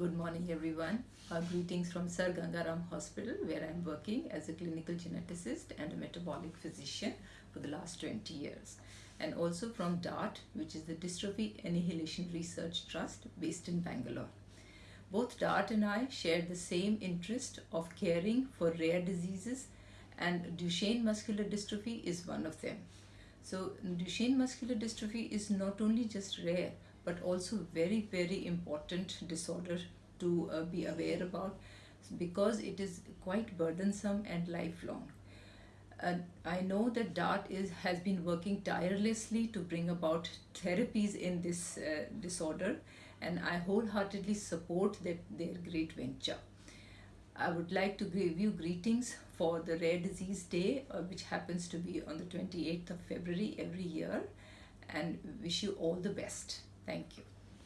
Good morning, everyone. Uh, greetings from Sir Gangaram Hospital, where I'm working as a clinical geneticist and a metabolic physician for the last 20 years. And also from DART, which is the Dystrophy Annihilation Research Trust based in Bangalore. Both DART and I share the same interest of caring for rare diseases, and Duchenne muscular dystrophy is one of them. So, Duchenne muscular dystrophy is not only just rare, but also very very important disorder to uh, be aware about because it is quite burdensome and lifelong. Uh, I know that DART is, has been working tirelessly to bring about therapies in this uh, disorder and I wholeheartedly support that, their great venture. I would like to give you greetings for the Rare Disease Day uh, which happens to be on the 28th of February every year and wish you all the best. Thank you.